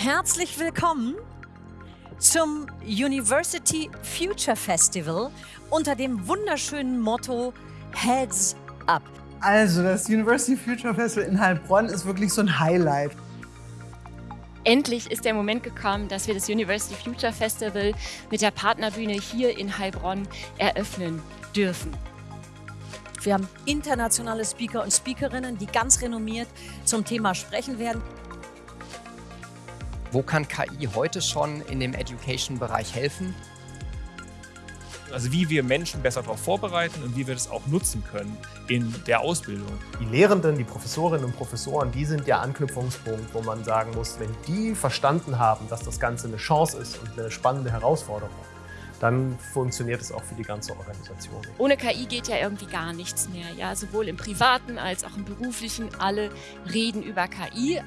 Herzlich willkommen zum University Future Festival unter dem wunderschönen Motto Heads Up. Also das University Future Festival in Heilbronn ist wirklich so ein Highlight. Endlich ist der Moment gekommen, dass wir das University Future Festival mit der Partnerbühne hier in Heilbronn eröffnen dürfen. Wir haben internationale Speaker und Speakerinnen, die ganz renommiert zum Thema sprechen werden. Wo kann KI heute schon in dem Education-Bereich helfen? Also wie wir Menschen besser darauf vorbereiten und wie wir das auch nutzen können in der Ausbildung. Die Lehrenden, die Professorinnen und Professoren, die sind der Anknüpfungspunkt, wo man sagen muss, wenn die verstanden haben, dass das Ganze eine Chance ist und eine spannende Herausforderung, dann funktioniert es auch für die ganze Organisation. Ohne KI geht ja irgendwie gar nichts mehr. Ja, sowohl im privaten als auch im beruflichen. Alle reden über KI.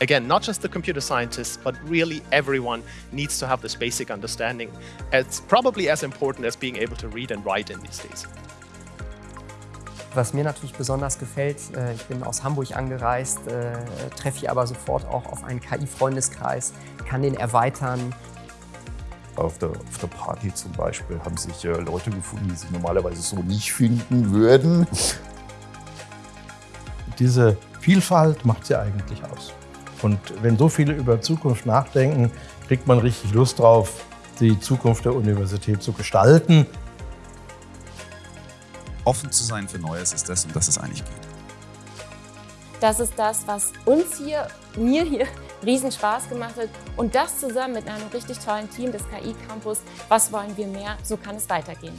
Again, not just the computer scientists, but really everyone needs to have this basic understanding. It's probably as important as being able to read and write in these days. Was mir natürlich besonders gefällt, äh, ich bin aus Hamburg angereist, äh, treffe ich aber sofort auch auf einen KI-Freundeskreis, kann den erweitern. Auf der, auf der Party zum Beispiel haben sich äh, Leute gefunden, die sich normalerweise so nicht finden würden. Diese Vielfalt macht sie eigentlich aus. Und wenn so viele über Zukunft nachdenken, kriegt man richtig Lust drauf, die Zukunft der Universität zu gestalten. Offen zu sein für Neues ist das, um das es eigentlich geht. Das ist das, was uns hier, mir hier, riesen Spaß gemacht hat. Und das zusammen mit einem richtig tollen Team des KI Campus. Was wollen wir mehr? So kann es weitergehen.